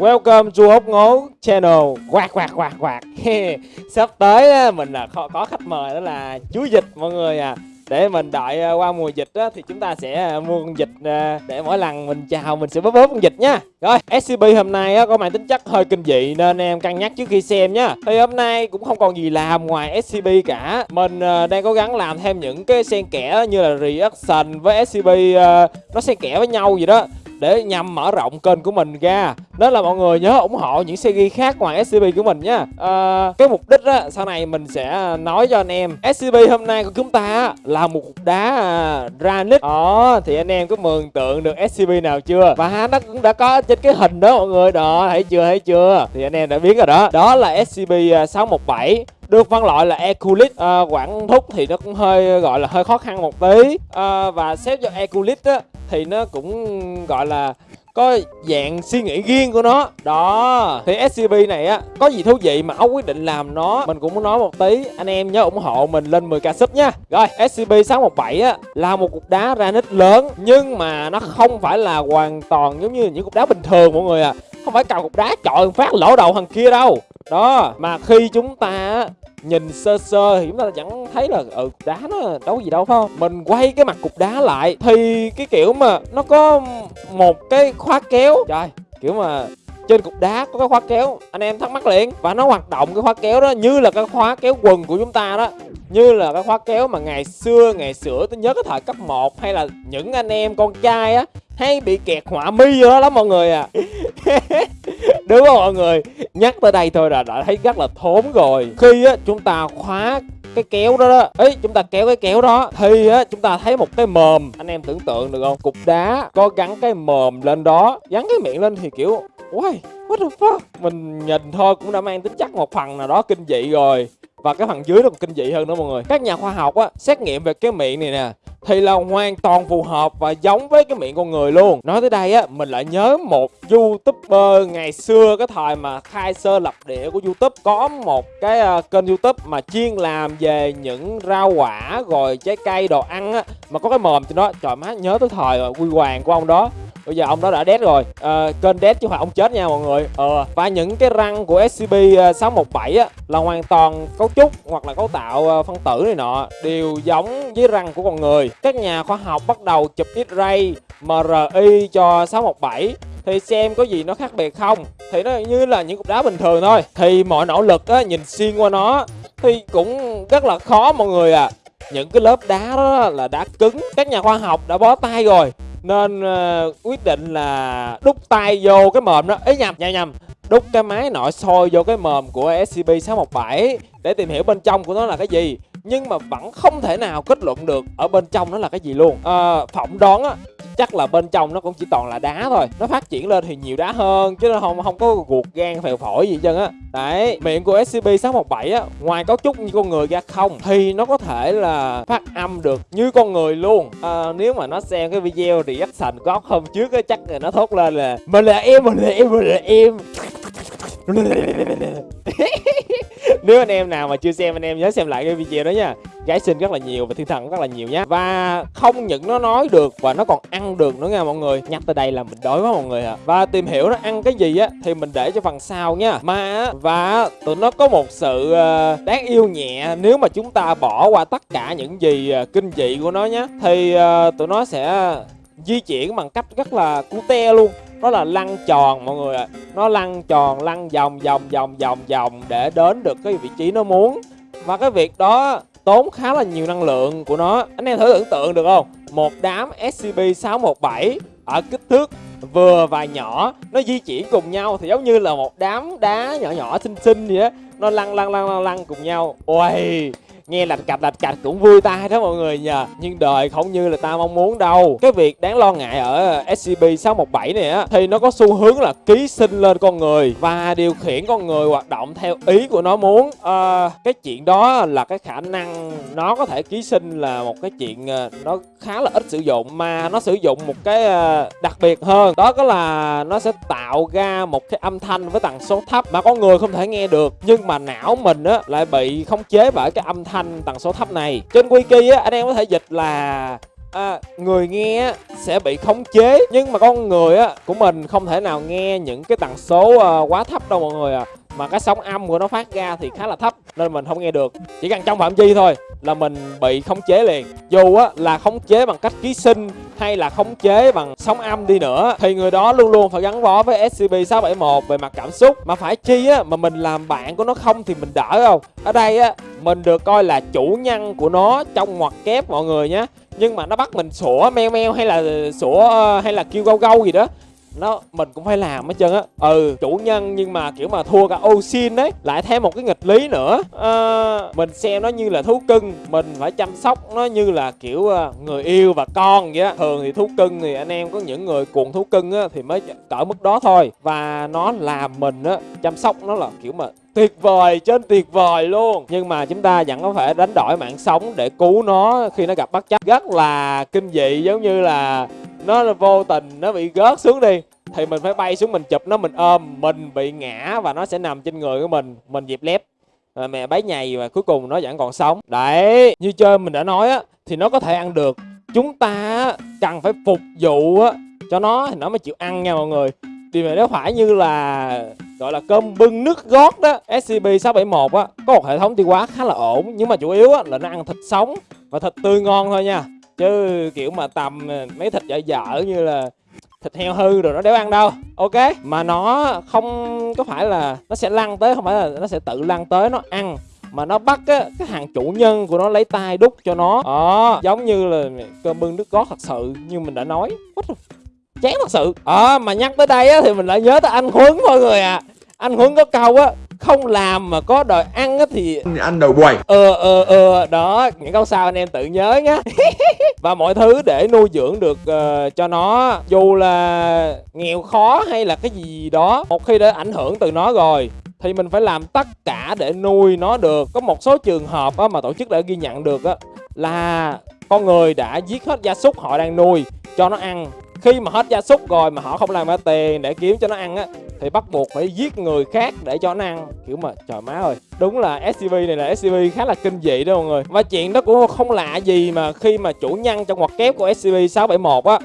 Welcome to Hốc Ngố Channel. Quạt quạt quạt quạt. Sắp tới á, mình là có, có khách mời đó là chú Dịch mọi người à. Để mình đợi à, qua mùa dịch á, thì chúng ta sẽ à, mua con dịch à, để mỗi lần mình chào mình sẽ bóp bóp con dịch nha. Rồi SCP hôm nay á, có mang tính chất hơi kinh dị nên em cân nhắc trước khi xem nha. Thì hôm nay cũng không còn gì làm ngoài SCP cả. Mình đang cố gắng làm thêm những cái xen kẽ như là reaction với SCP nó xen kẽ với nhau gì đó để nhằm mở rộng kênh của mình ra. Nên là mọi người nhớ ủng hộ những series khác ngoài SCP của mình nha. À, cái mục đích á sau này mình sẽ nói cho anh em. SCP hôm nay của chúng ta là một cục đá ra granite. Ờ thì anh em có mường tượng được SCP nào chưa? Và nó cũng đã có trên cái hình đó mọi người. Đó thấy chưa thấy chưa? Thì anh em đã biết rồi đó. Đó là SCP 617 à, được phân loại là Eculit à, ờ, quản Thúc thì nó cũng hơi gọi là hơi khó khăn một tí. À, và xếp cho Eculit á thì nó cũng, gọi là, có dạng suy nghĩ riêng của nó. Đó. Thì scb này á, có gì thú vị mà ốc quyết định làm nó, mình cũng muốn nói một tí. Anh em nhớ ủng hộ mình lên 10k sub nha. Rồi scb 617 á, là một cục đá granite lớn, nhưng mà nó không phải là hoàn toàn giống như những cục đá bình thường mọi người à. Không phải cầm cục đá chọi phát lỗ đầu thằng kia đâu. Đó, mà khi chúng ta nhìn sơ sơ thì chúng ta vẫn thấy là ừ đá nó đâu gì đâu, phải không? Mình quay cái mặt cục đá lại thì cái kiểu mà nó có một cái khóa kéo. Trời, kiểu mà trên cục đá có cái khóa kéo. Anh em thắc mắc liền. Và nó hoạt động cái khóa kéo đó như là cái khóa kéo quần của chúng ta đó. Như là cái khóa kéo mà ngày xưa ngày xưa tôi nhớ cái thời cấp 1 hay là những anh em con trai á, hay bị kẹt họa mi vô đó lắm mọi người à. đúng không mọi người nhắc tới đây thôi là đã thấy rất là thốn rồi khi á chúng ta khóa cái kéo đó đó ấy chúng ta kéo cái kéo đó thì á chúng ta thấy một cái mồm anh em tưởng tượng được không cục đá có gắn cái mồm lên đó gắn cái miệng lên thì kiểu Why? What the fuck? Mình nhìn thôi cũng đã mang tính chất một phần nào đó kinh dị rồi Và cái phần dưới nó còn kinh dị hơn nữa mọi người Các nhà khoa học á, xét nghiệm về cái miệng này nè thì là hoàn toàn phù hợp và giống với cái miệng con người luôn. Nói tới đây á mình lại nhớ một youtuber ngày xưa cái thời mà khai sơ lập địa của youtube có một cái uh, kênh youtube mà chuyên làm về những rau quả rồi trái cây đồ ăn á mà có cái mồm cho nó trời má nhớ tới thời quy hoàng của ông đó. Bây giờ ông đó đã dead rồi. À, kênh dead chứ không phải ông chết nha mọi người. Ờ và những cái răng của scb 617 ờ, á là hoàn toàn cấu trúc hoặc là cấu tạo phân tử này nọ đều giống với răng của con người các nhà khoa học bắt đầu chụp X-ray MRI cho 617 thì xem có gì nó khác biệt không? Thì nó như là những cục đá bình thường thôi. Thì mọi nỗ lực á, nhìn xuyên qua nó thì cũng rất là khó mọi người à. Những cái lớp đá đó là đá cứng. Các nhà khoa học đã bó tay rồi. Nên uh, quyết định là đút tay vô cái mồm đó. Ấy nhầm nhầm nhầm. Đút cái máy nội soi vô cái mồm của SCP-617 để tìm hiểu bên trong của nó là cái gì nhưng mà vẫn không thể nào kết luận được ở bên trong nó là cái gì luôn. À, phỏng đoán á chắc là bên trong nó cũng chỉ toàn là đá thôi. Nó phát triển lên thì nhiều đá hơn chứ nó không không có ruột gan phèo phổi gì chân á. Đấy miệng của scp 617 á ngoài cấu trúc như con người ra không thì nó có thể là phát âm được như con người luôn. À, nếu mà nó xem cái video reaction có hôm trước á chắc là nó thốt lên là mình là em mình là em mình là em. nếu anh em nào mà chưa xem, anh em nhớ xem lại cái video đó nha. Gái xinh rất là nhiều và thiên thần rất là nhiều nhá. Và không những nó nói được và nó còn ăn được nữa nha mọi người. Nhắc tới đây là mình đói quá mọi người ạ. À. và tìm hiểu nó ăn cái gì á, thì mình để cho phần sau nha. Mà và tụi nó có một sự ờ, đáng yêu nhẹ. Nếu mà chúng ta bỏ qua tất cả những gì ờ, kinh dị của nó nhá, thì ờ, tụi nó sẽ di chuyển bằng cách rất là cute luôn nó là lăn tròn, mọi người ạ. Nó lăn tròn, lăn vòng vòng vòng vòng vòng để đến được cái vị trí nó muốn. Và cái việc đó tốn khá là nhiều năng lượng của nó. Anh em thử tưởng tượng được không? Một đám scp 617 ở kích thước vừa và nhỏ, nó di chuyển cùng nhau thì giống như là một đám đá nhỏ nhỏ, xinh xinh vậy á. Nó lăn lăn lăn lăn lăn cùng nhau. Ôi nghe lạch cạch lạch cạch cũng vui tai đó mọi người nhờ. Nhưng đời không như là ta mong muốn đâu. Cái việc đáng lo ngại ở scp 617 này á thì nó có xu hướng là ký sinh lên con người và điều khiển con người hoạt động theo ý của nó muốn. À, cái chuyện đó là cái khả năng nó có thể ký sinh là một cái chuyện ờ, nó khá là ít sử dụng mà nó sử dụng một cái ờ, đặc biệt hơn. Đó có là nó sẽ tạo ra một cái âm thanh với tần số thấp mà con người không thể nghe được. Nhưng mà não mình á lại bị khống chế bởi cái âm thanh tần số thấp này. Trên wiki á anh em có thể dịch là à, người nghe sẽ bị khống chế nhưng mà con người á của mình không thể nào nghe những cái tần số à, quá thấp đâu mọi người à mà cái sóng âm của nó phát ra thì khá là thấp nên mình không nghe được. Chỉ cần trong phạm vi thôi là mình bị khống chế liền. Dù á là khống chế bằng cách ký sinh hay là khống chế bằng sóng âm đi nữa, thì người đó luôn luôn phải gắn bó với SCP-671 về mặt cảm xúc. Mà phải chi á, mà mình làm bạn của nó không thì mình đỡ không? Ở đây á, mình được coi là chủ nhân của nó trong ngoặc kép mọi người nhé nhưng mà nó bắt mình sủa meo meo hay là sủa ờ, hay là kêu gâu gâu gì đó nó mình cũng phải làm hết trơn á. Ừ chủ nhân nhưng mà kiểu mà thua cả Osin đấy. Lại thêm một cái nghịch lý nữa. À, mình xem nó như là thú cưng. Mình phải chăm sóc nó như là kiểu ờ, người yêu và con vậy á. Thường thì thú cưng thì anh em có những người cuồng thú cưng á thì mới cỡ mức đó thôi. Và nó làm mình á chăm sóc nó là kiểu mà tuyệt vời trên tuyệt vời luôn. Nhưng mà chúng ta vẫn có phải đánh đổi mạng sống để cứu nó khi nó gặp bất chấp rất là kinh dị giống như là nó là vô tình, nó bị gớt xuống đi. Thì mình phải bay xuống, mình chụp nó, mình ôm, mình bị ngã và nó sẽ nằm trên người của mình. Mình dịp lép. Mẹ bấy nhầy và cuối cùng nó vẫn còn sống. Đấy, như chơi mình đã nói á, thì nó có thể ăn được. Chúng ta cần phải phục vụ á, cho nó thì nó mới chịu ăn nha mọi người. Thì mà nếu phải như là, gọi là cơm bưng nước gót đó SCP-671 á, có một hệ thống tiêu hóa khá là ổn. Nhưng mà chủ yếu á, là nó ăn thịt sống và thịt tươi ngon thôi nha chứ kiểu mà tầm mấy thịt dở dở như là thịt heo hư rồi nó đéo ăn đâu ok? Mà nó không có phải là nó sẽ lăn tới không phải là nó sẽ tự lăn tới nó ăn. Mà nó bắt á cái hàng chủ nhân của nó lấy tay đút cho nó. Đó giống như là cơm bưng nước gót thật sự như mình đã nói. What chán thật sự. Ờ à, mà nhắc tới đây á thì mình lại nhớ tới anh huấn mọi người à anh huấn có câu á không làm mà có đòi ăn á thì ăn đầu quầy ờ ờ ờ đó những câu sau anh em tự nhớ nhá. Và mọi thứ để nuôi dưỡng được uh, cho nó dù là nghèo khó hay là cái gì đó một khi đã ảnh hưởng từ nó rồi thì mình phải làm tất cả để nuôi nó được. Có một số trường hợp á, mà tổ chức đã ghi nhận được á, là con người đã giết hết gia súc họ đang nuôi cho nó ăn. Khi mà hết gia súc rồi mà họ không làm ra tiền để kiếm cho nó ăn á thì bắt buộc phải giết người khác để cho nó ăn. Kiểu mà trời má ơi. Đúng là scb này là scb khá là kinh dị đó mọi người. Và chuyện đó cũng không lạ gì mà khi mà chủ nhân trong ngoặc kép của scb 671 á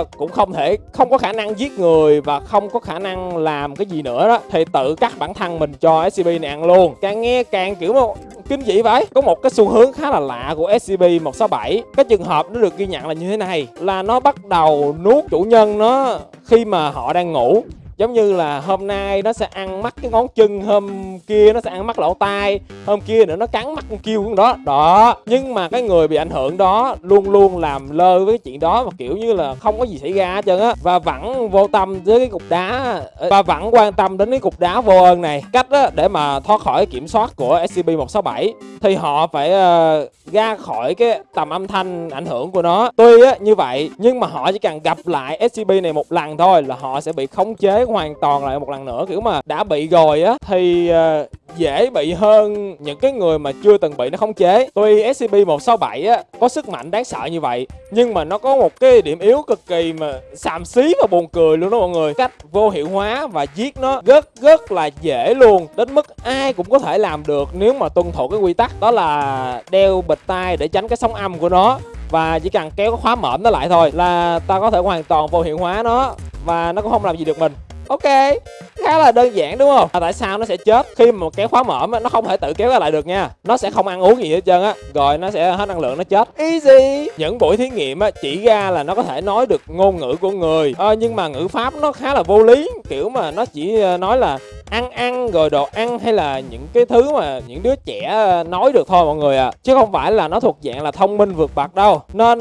uh, cũng không thể không có khả năng giết người và không có khả năng làm cái gì nữa đó. Thì tự cắt bản thân mình cho scb này ăn luôn. Càng nghe càng kiểu mà kinh dị vậy. Có một cái xu hướng khá là lạ của SCP-167 cái trường hợp nó được ghi nhận là như thế này. Là nó bắt đầu nuốt chủ nhân nó khi mà họ đang ngủ giống như là hôm nay nó sẽ ăn mắt cái ngón chân hôm kia nó sẽ ăn mắt lỗ tai hôm kia nữa nó cắn mắt con kêu đó. Đó nhưng mà cái người bị ảnh hưởng đó luôn luôn làm lơ với cái chuyện đó và kiểu như là không có gì xảy ra hết trơn á. Và vẫn vô tâm với cái cục đá ờ, và vẫn quan tâm đến cái cục đá vô ơn này. Cách á, để mà thoát khỏi kiểm soát của scp 167 thì họ phải uh, ra khỏi cái tầm âm thanh ảnh hưởng của nó. Tuy á như vậy nhưng mà họ chỉ cần gặp lại scb này một lần thôi là họ sẽ bị khống chế hoàn toàn lại một lần nữa. Kiểu mà đã bị rồi á thì uh, dễ bị hơn những cái người mà chưa từng bị nó khống chế. Tuy scb 167 á có sức mạnh đáng sợ như vậy nhưng mà nó có một cái điểm yếu cực kỳ mà xàm xí và buồn cười luôn đó mọi người. Cách vô hiệu hóa và giết nó rất rất là dễ luôn. Đến mức ai cũng có thể làm được nếu mà tuân thủ cái quy tắc. Đó là đeo bịch tai để tránh cái sóng âm của nó. Và chỉ cần kéo cái khóa mõm nó lại thôi là ta có thể hoàn toàn vô hiệu hóa nó và nó cũng không làm gì được mình. Ok khá là đơn giản đúng không? À, tại sao nó sẽ chết khi mà kéo khóa mở nó không thể tự kéo lại được nha. Nó sẽ không ăn uống gì hết trơn á rồi nó sẽ hết năng lượng nó chết. Easy. Những buổi thí nghiệm á chỉ ra là nó có thể nói được ngôn ngữ của người. À, nhưng mà ngữ pháp nó khá là vô lý kiểu mà nó chỉ ờ, nói là ăn ăn rồi đồ ăn hay là những cái thứ mà những đứa trẻ ờ, nói được thôi mọi người à chứ không phải là nó thuộc dạng là thông minh vượt bậc đâu. Nên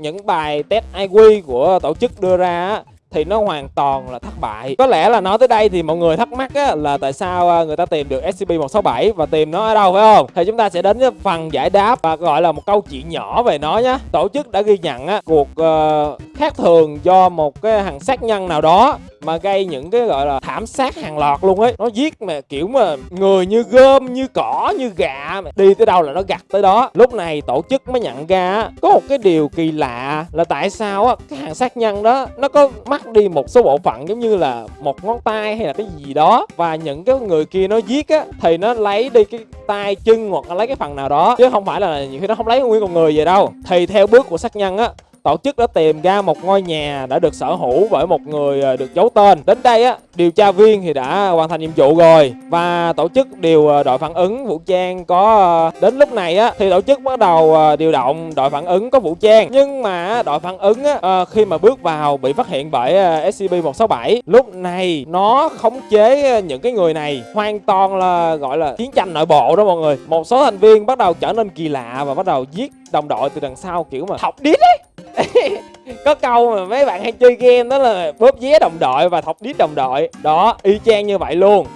những bài test IQ của tổ chức đưa ra á thì nó hoàn toàn là thất bại. Có lẽ là nói tới đây thì mọi người thắc mắc á, là tại sao à, người ta tìm được SCP-167 và tìm nó ở đâu phải không? Thì chúng ta sẽ đến với phần giải đáp và gọi là một câu chuyện nhỏ về nó nhé tổ chức đã ghi nhận á, cuộc uh, khác thường do một cái hàng sát nhân nào đó mà gây những cái gọi là thảm sát hàng loạt luôn ấy. Nó giết mà kiểu mà người như gom như cỏ như gà đi tới đâu là nó gặt tới đó. Lúc này tổ chức mới nhận ra có một cái điều kỳ lạ là tại sao á cái hàng sát nhân đó nó có mất đi một số bộ phận giống như là một ngón tay hay là cái gì đó. Và những cái người kia nó giết á, thì nó lấy đi cái tay, chân hoặc là lấy cái phần nào đó. Chứ không phải là nhiều khi nó không lấy nguyên con người về đâu. Thì theo bước của sát nhân á tổ chức đã tìm ra một ngôi nhà đã được sở hữu bởi một người à, được giấu tên. Đến đây á, điều tra viên thì đã hoàn thành nhiệm vụ rồi và tổ chức điều à, đội phản ứng vũ trang có à, đến lúc này á thì tổ chức bắt đầu điều động đội phản ứng có vũ trang. Nhưng mà đội phản ứng á ờ, khi mà bước vào bị phát hiện bởi ờ, SCP-167. Lúc này nó khống chế những cái người này hoàn toàn là gọi là chiến tranh nội bộ đó mọi người. Một số thành viên bắt đầu trở nên kỳ lạ và bắt đầu giết đồng đội từ đằng sau kiểu mà thọc đít ấy. có câu mà mấy bạn hay chơi game đó là bóp vé đồng đội và thọc đít đồng đội. Đó, y chang như vậy luôn.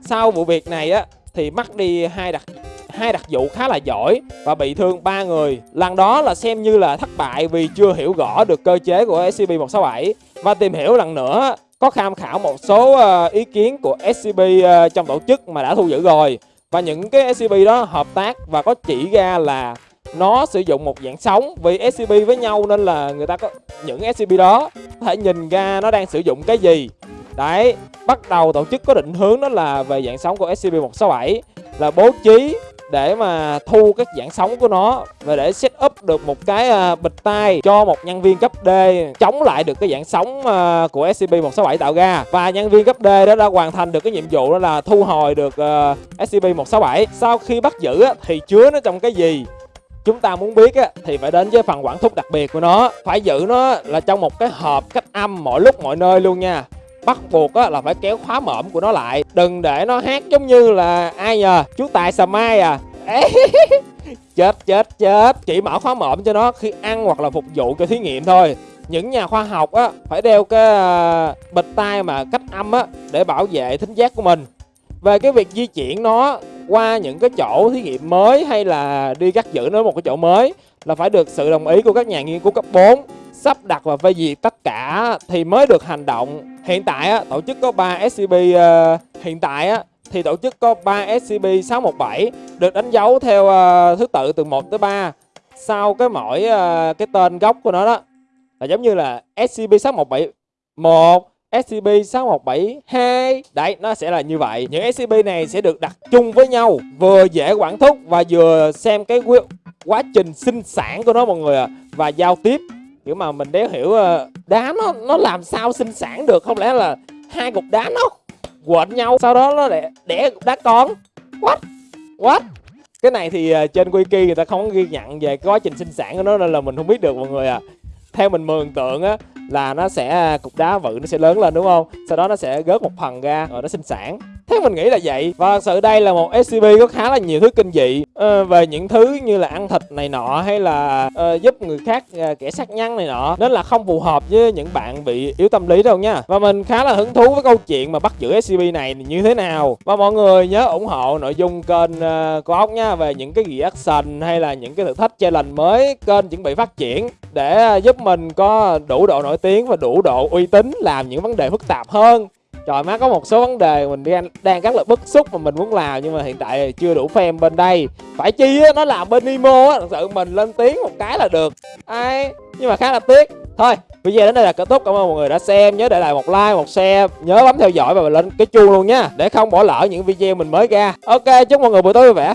Sau vụ việc này á, thì mất đi hai đặc hai đặc vụ khá là giỏi và bị thương ba người. Lần đó là xem như là thất bại vì chưa hiểu rõ được cơ chế của scb 167 và tìm hiểu lần nữa, có tham khảo một số ờ, ý kiến của scb ờ, trong tổ chức mà đã thu giữ rồi. Và những cái scb đó hợp tác và có chỉ ra là nó sử dụng một dạng sóng vì SCP với nhau nên là người ta có những SCP đó có thể nhìn ra nó đang sử dụng cái gì. Đấy, bắt đầu tổ chức có định hướng đó là về dạng sóng của SCP-167 là bố trí để mà thu các dạng sóng của nó và để set up được một cái à, bịch tay cho một nhân viên cấp D chống lại được cái dạng sóng à, của SCP-167 tạo ra. Và nhân viên cấp D đó đã hoàn thành được cái nhiệm vụ đó là thu hồi được à, SCP-167 sau khi bắt giữ thì chứa nó trong cái gì? Chúng ta muốn biết á, thì phải đến với phần quản thúc đặc biệt của nó. Phải giữ nó là trong một cái hộp cách âm mọi lúc mọi nơi luôn nha. Bắt buộc á, là phải kéo khóa mõm của nó lại. Đừng để nó hát giống như là ai nhờ? Chú tài sà mai à. Chết chết chết. Chỉ mở khóa mõm cho nó khi ăn hoặc là phục vụ cho thí nghiệm thôi. Những nhà khoa học á phải đeo cái à, bịch tai mà cách âm á để bảo vệ thính giác của mình về cái việc di chuyển nó qua những cái chỗ thí nghiệm mới hay là đi cắt giữ nó một cái chỗ mới là phải được sự đồng ý của các nhà nghiên cứu cấp 4 sắp đặt và phê duyệt tất cả thì mới được hành động. Hiện tại á, tổ chức có 3 SCP ờ, hiện tại á, thì tổ chức có 3 SCP-617 được đánh dấu theo ờ, thứ tự từ 1 tới 3 sau cái mỗi ờ, cái tên gốc của nó đó là giống như là SCP-617 1 SCP-6172 Đấy, nó sẽ là như vậy Những SCP này sẽ được đặt chung với nhau Vừa dễ quản thúc và vừa xem cái quy- quá trình sinh sản của nó mọi người ạ Và giao tiếp Kiểu mà mình đéo hiểu ờ, đá nó nó làm sao sinh sản được Không lẽ là hai cục đá nó quện nhau Sau đó nó đẻ, đẻ đá con What? What? Cái này thì ờ, trên wiki người ta không ghi nhận về cái quá trình sinh sản của nó Nên là mình không biết được mọi người à Theo mình mường tượng á là nó sẽ à, cục đá vự nó sẽ lớn lên, đúng không? Sau đó nó sẽ gớt một phần ra rồi nó sinh sản. Thế mình nghĩ là vậy. Và thật sự đây là một scp có khá là nhiều thứ kinh dị. Ờ, về những thứ như là ăn thịt này nọ hay là uh, giúp người khác uh, kẻ sát nhân này nọ nên là không phù hợp với những bạn bị yếu tâm lý đâu nha. Và mình khá là hứng thú với câu chuyện mà bắt giữ scp này như thế nào. Và mọi người nhớ ủng hộ nội dung kênh uh, của ốc nha về những cái reaction hay là những cái thử thách challenge mới kênh chuẩn bị phát triển để uh, giúp mình có đủ độ nổi tiếng và đủ độ uy tín làm những vấn đề phức tạp hơn. Trời má có một số vấn đề mình đang, đang rất là bức xúc mà mình muốn làm nhưng mà hiện tại chưa đủ fan bên đây. Phải chi á, nó làm bên Nemo á, thật sự mình lên tiếng một cái là được. Ai, nhưng mà khá là tiếc. Thôi, video đến đây là kết thúc, cảm ơn mọi người đã xem. Nhớ để lại một like, một share, nhớ bấm theo dõi và lên cái chuông luôn nha Để không bỏ lỡ những video mình mới ra. Ok, chúc mọi người buổi tối vui vẻ.